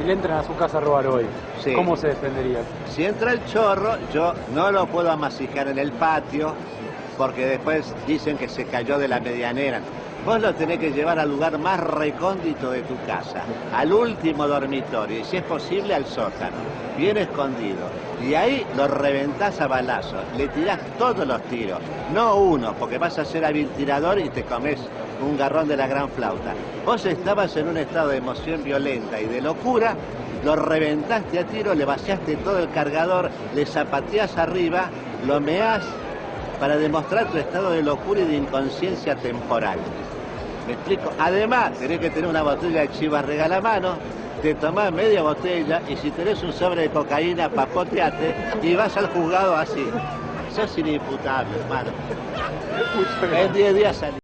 si le entran a su casa a robar hoy, Sí. ¿cómo se defendería? Si entra el chorro, yo no lo puedo amasijar en el patio, porque después dicen que se cayó de la medianera. Vos lo tenés que llevar al lugar más recóndito de tu casa, al último dormitorio, y si es posible al sótano, bien escondido. Y ahí lo reventás a balazos, le tirás todos los tiros, no uno, porque vas a ser hábil tirador y te comes un garrón de la gran flauta. Vos estabas en un estado de emoción violenta y de locura, lo reventaste a tiro, le vaciaste todo el cargador, le zapateás arriba, lo meás para demostrar tu estado de locura y de inconsciencia temporal. ¿Me explico? Además, tenés que tener una botella de chivas regala mano, te tomás media botella y si tenés un sobre de cocaína, papoteate y vas al juzgado así. Sos inimputable, hermano. En 10 días salís.